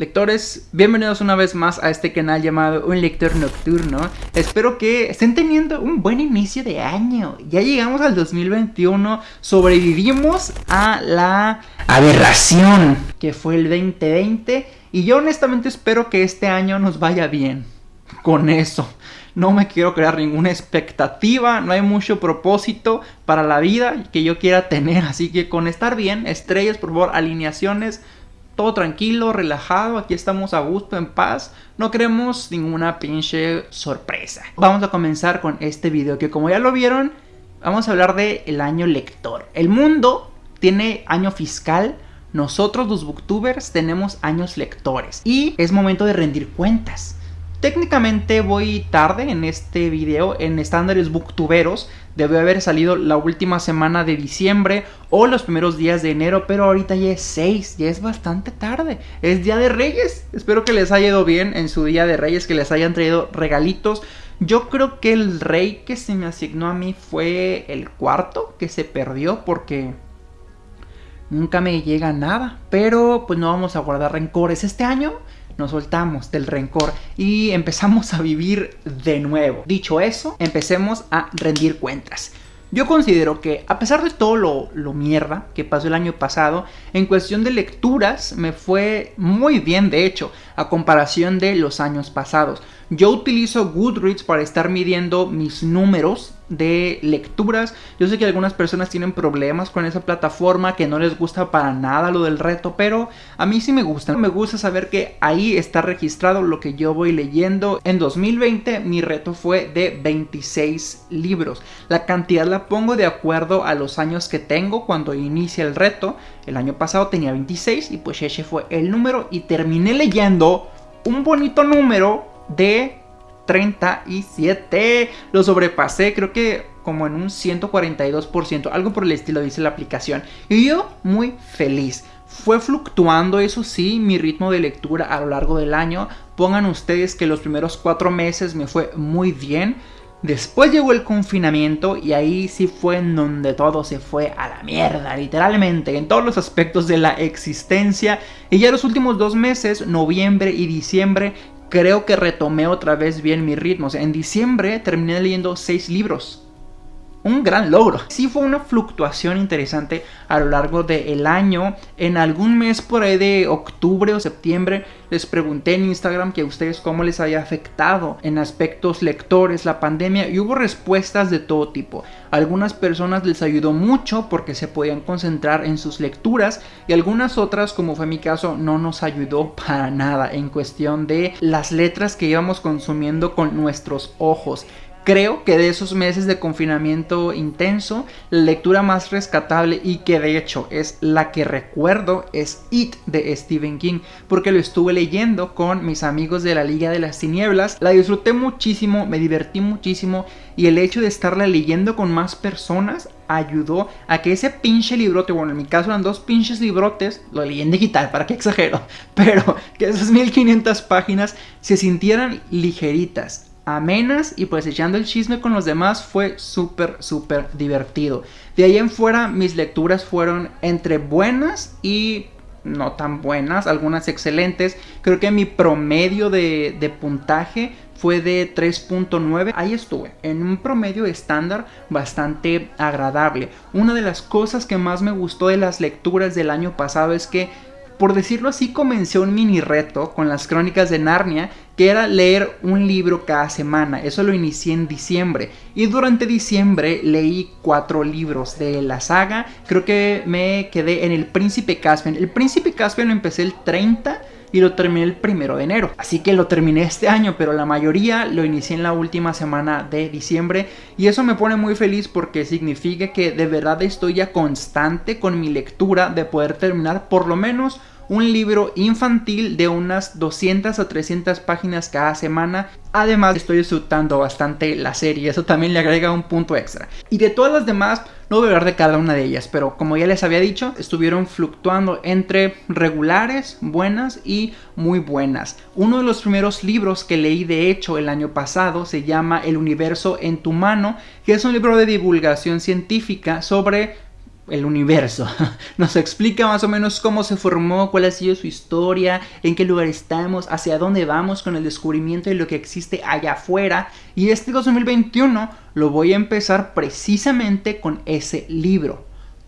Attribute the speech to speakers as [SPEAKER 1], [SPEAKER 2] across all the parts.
[SPEAKER 1] Lectores, bienvenidos una vez más a este canal llamado Un Lector Nocturno. Espero que estén teniendo un buen inicio de año. Ya llegamos al 2021, sobrevivimos a la aberración que fue el 2020 y yo honestamente espero que este año nos vaya bien. Con eso, no me quiero crear ninguna expectativa, no hay mucho propósito para la vida que yo quiera tener, así que con estar bien, estrellas, por favor, alineaciones todo tranquilo, relajado, aquí estamos a gusto, en paz, no queremos ninguna pinche sorpresa. Vamos a comenzar con este video que como ya lo vieron, vamos a hablar del el año lector. El mundo tiene año fiscal, nosotros los booktubers tenemos años lectores y es momento de rendir cuentas. Técnicamente voy tarde en este video en estándares booktuberos. Debe haber salido la última semana de diciembre o los primeros días de enero, pero ahorita ya es 6, ya es bastante tarde. Es Día de Reyes. Espero que les haya ido bien en su Día de Reyes, que les hayan traído regalitos. Yo creo que el rey que se me asignó a mí fue el cuarto, que se perdió porque nunca me llega nada. Pero pues no vamos a guardar rencores este año nos soltamos del rencor y empezamos a vivir de nuevo. Dicho eso, empecemos a rendir cuentas. Yo considero que a pesar de todo lo, lo, mierda que pasó el año pasado, en cuestión de lecturas me fue muy bien de hecho, a comparación de los años pasados. Yo utilizo Goodreads para estar midiendo mis números de lecturas. Yo sé que algunas personas tienen problemas con esa plataforma, que no les gusta para nada lo del reto, pero a mí sí me gusta. Me gusta saber que ahí está registrado lo que yo voy leyendo. En 2020 mi reto fue de 26 libros. La cantidad la pongo de acuerdo a los años que tengo cuando inicia el reto. El año pasado tenía 26 y pues ese fue el número y terminé leyendo un bonito número de 37. Lo sobrepasé, creo que como en un 142%, algo por el estilo dice la aplicación. Y yo muy feliz. Fue fluctuando, eso sí, mi ritmo de lectura a lo largo del año. Pongan ustedes que los primeros cuatro meses me fue muy bien. Después llegó el confinamiento y ahí sí fue en donde todo se fue a la mierda, literalmente, en todos los aspectos de la existencia. Y ya los últimos dos meses, noviembre y diciembre, creo que retomé otra vez bien mi ritmo. En diciembre terminé leyendo seis libros un gran logro. Sí fue una fluctuación interesante a lo largo del año. En algún mes por ahí de octubre o septiembre les pregunté en Instagram que a ustedes cómo les había afectado en aspectos lectores la pandemia y hubo respuestas de todo tipo. algunas personas les ayudó mucho porque se podían concentrar en sus lecturas y algunas otras como fue mi caso no nos ayudó para nada en cuestión de las letras que íbamos consumiendo con nuestros ojos. Creo que de esos meses de confinamiento intenso, la lectura más rescatable y que de hecho es la que recuerdo es It de Stephen King, porque lo estuve leyendo con mis amigos de la Liga de las Tinieblas, la disfruté muchísimo, me divertí muchísimo y el hecho de estarla leyendo con más personas ayudó a que ese pinche librote, bueno en mi caso eran dos pinches librotes, lo leí en digital, para qué exagero, pero que esas 1500 páginas se sintieran ligeritas, amenas y pues echando el chisme con los demás fue súper súper divertido. De ahí en fuera mis lecturas fueron entre buenas y no tan buenas, algunas excelentes. Creo que mi promedio de, de puntaje fue de 3.9. Ahí estuve, en un promedio estándar bastante agradable. Una de las cosas que más me gustó de las lecturas del año pasado es que por decirlo así, comencé un mini reto con las crónicas de Narnia, que era leer un libro cada semana. Eso lo inicié en diciembre. Y durante diciembre leí cuatro libros de la saga. Creo que me quedé en El Príncipe Caspian. El Príncipe Caspian lo empecé el 30 y lo terminé el primero de enero. Así que lo terminé este año, pero la mayoría lo inicié en la última semana de diciembre y eso me pone muy feliz porque significa que de verdad estoy ya constante con mi lectura de poder terminar por lo menos un libro infantil de unas 200 a 300 páginas cada semana. Además estoy disfrutando bastante la serie, eso también le agrega un punto extra. Y de todas las demás, no voy a hablar de cada una de ellas, pero como ya les había dicho, estuvieron fluctuando entre regulares, buenas y muy buenas. Uno de los primeros libros que leí de hecho el año pasado se llama El universo en tu mano, que es un libro de divulgación científica sobre el universo. Nos explica más o menos cómo se formó, cuál ha sido su historia, en qué lugar estamos, hacia dónde vamos con el descubrimiento de lo que existe allá afuera. Y este 2021 lo voy a empezar precisamente con ese libro.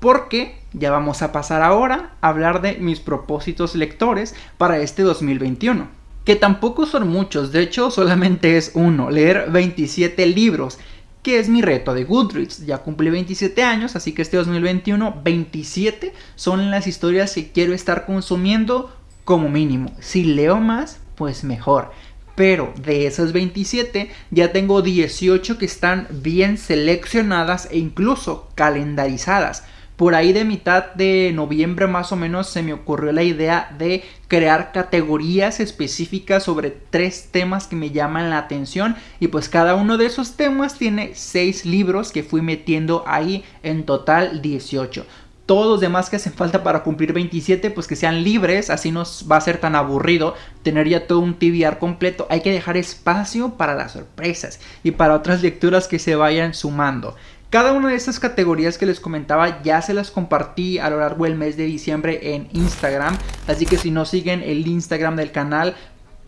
[SPEAKER 1] Porque ya vamos a pasar ahora a hablar de mis propósitos lectores para este 2021. Que tampoco son muchos, de hecho solamente es uno, leer 27 libros que es mi reto de Goodreads. Ya cumplí 27 años, así que este 2021, 27 son las historias que quiero estar consumiendo como mínimo. Si leo más, pues mejor. Pero de esas 27 ya tengo 18 que están bien seleccionadas e incluso calendarizadas. Por ahí de mitad de noviembre más o menos se me ocurrió la idea de crear categorías específicas sobre tres temas que me llaman la atención y pues cada uno de esos temas tiene seis libros que fui metiendo ahí en total 18 todos los demás que hacen falta para cumplir 27, pues que sean libres, así no va a ser tan aburrido tener ya todo un TBR completo. Hay que dejar espacio para las sorpresas y para otras lecturas que se vayan sumando. Cada una de estas categorías que les comentaba ya se las compartí a lo largo del mes de diciembre en Instagram. Así que si no siguen el Instagram del canal,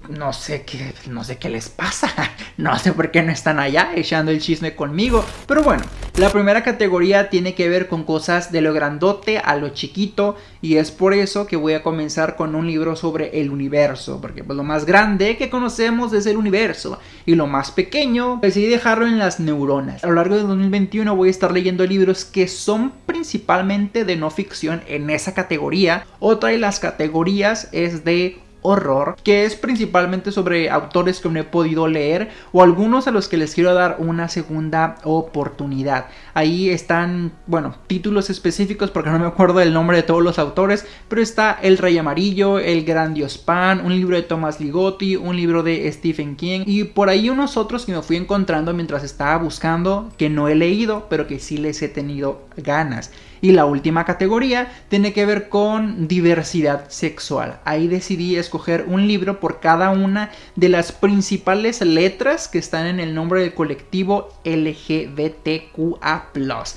[SPEAKER 1] no sé qué, no sé qué les pasa. No sé por qué no están allá echando el chisme conmigo. Pero bueno, la primera categoría tiene que ver con cosas de lo grandote a lo chiquito. Y es por eso que voy a comenzar con un libro sobre el universo. Porque pues, lo más grande que conocemos es el universo. Y lo más pequeño decidí dejarlo en las neuronas. A lo largo de 2021 voy a estar leyendo libros que son principalmente de no ficción en esa categoría. Otra de las categorías es de horror, que es principalmente sobre autores que no he podido leer o algunos a los que les quiero dar una segunda oportunidad. Ahí están, bueno, títulos específicos porque no me acuerdo del nombre de todos los autores, pero está El Rey Amarillo, El Gran Dios Pan, un libro de Thomas Ligotti, un libro de Stephen King y por ahí unos otros que me fui encontrando mientras estaba buscando que no he leído, pero que sí les he tenido ganas. Y la última categoría tiene que ver con diversidad sexual. Ahí decidí escoger un libro por cada una de las principales letras que están en el nombre del colectivo LGBTQA.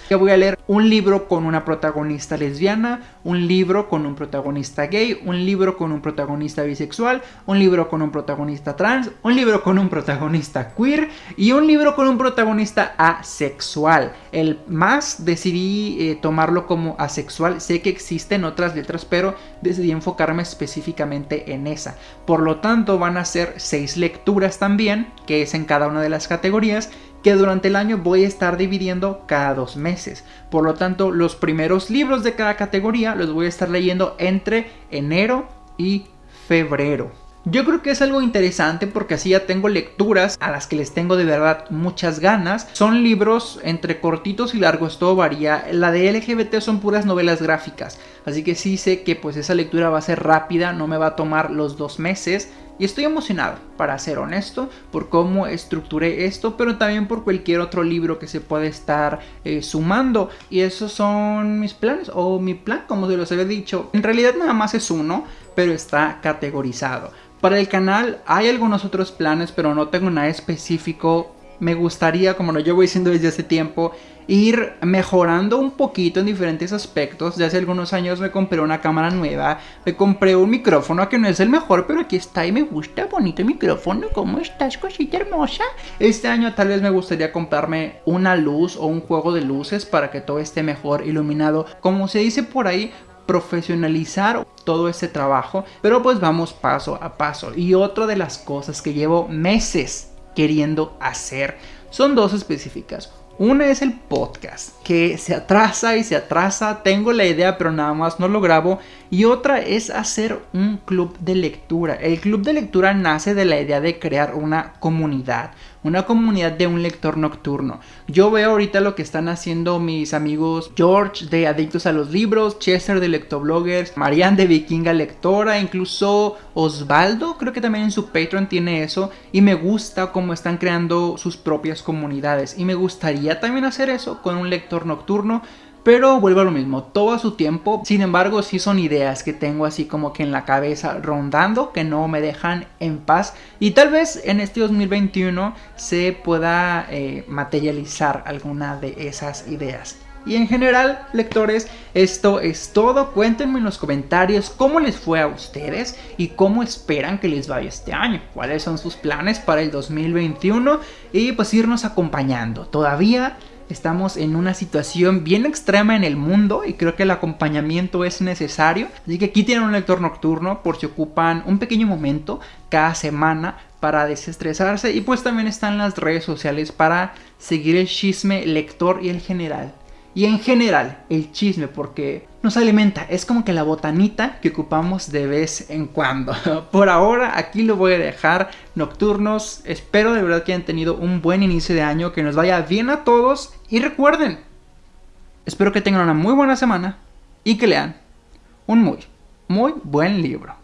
[SPEAKER 1] Yo voy a leer un libro con una protagonista lesbiana, un libro con un protagonista gay, un libro con un protagonista bisexual, un libro con un protagonista trans, un libro con un protagonista queer y un libro con un protagonista asexual. El más decidí eh, tomarlo como asexual. Sé que existen otras letras, pero decidí enfocarme específicamente en esa. Por lo tanto, van a ser seis lecturas también, que es en cada una de las categorías que durante el año voy a estar dividiendo cada dos meses. Por lo tanto, los primeros libros de cada categoría los voy a estar leyendo entre enero y febrero. Yo creo que es algo interesante porque así ya tengo lecturas a las que les tengo de verdad muchas ganas. Son libros entre cortitos y largos, todo varía. La de LGBT son puras novelas gráficas, así que sí sé que pues esa lectura va a ser rápida, no me va a tomar los dos meses. Y estoy emocionado, para ser honesto, por cómo estructuré esto, pero también por cualquier otro libro que se puede estar eh, sumando. Y esos son mis planes, o mi plan, como se los había dicho. En realidad nada más es uno, pero está categorizado. Para el canal hay algunos otros planes, pero no tengo nada específico. Me gustaría, como lo llevo diciendo desde hace tiempo, ir mejorando un poquito en diferentes aspectos. Ya hace algunos años me compré una cámara nueva, me compré un micrófono que no es el mejor, pero aquí está y me gusta, bonito micrófono. ¿Cómo estás, cosita hermosa? Este año tal vez me gustaría comprarme una luz o un juego de luces para que todo esté mejor iluminado. Como se dice por ahí, profesionalizar todo ese trabajo, pero pues vamos paso a paso. Y otra de las cosas que llevo meses queriendo hacer son dos específicas. Una es el podcast, que se atrasa y se atrasa, tengo la idea pero nada más no lo grabo. Y otra es hacer un club de lectura. El club de lectura nace de la idea de crear una comunidad, una comunidad de un lector nocturno. Yo veo ahorita lo que están haciendo mis amigos George de Adictos a los Libros, Chester de Lectobloggers, Marianne de Vikinga Lectora, incluso Osvaldo, creo que también en su Patreon tiene eso. Y me gusta cómo están creando sus propias comunidades. Y me gustaría también hacer eso con un lector nocturno. Pero vuelvo a lo mismo, todo a su tiempo. Sin embargo, sí son ideas que tengo así como que en la cabeza rondando, que no me dejan en paz. Y tal vez en este 2021 se pueda eh, materializar alguna de esas ideas. Y en general, lectores, esto es todo. Cuéntenme en los comentarios cómo les fue a ustedes y cómo esperan que les vaya este año. Cuáles son sus planes para el 2021 y pues irnos acompañando. Todavía estamos en una situación bien extrema en el mundo y creo que el acompañamiento es necesario. Así que aquí tienen un lector nocturno por si ocupan un pequeño momento cada semana para desestresarse y pues también están las redes sociales para seguir el chisme lector y el general y en general el chisme porque nos alimenta, es como que la botanita que ocupamos de vez en cuando. Por ahora aquí lo voy a dejar nocturnos, espero de verdad que hayan tenido un buen inicio de año, que nos vaya bien a todos y recuerden, espero que tengan una muy buena semana y que lean un muy, muy buen libro.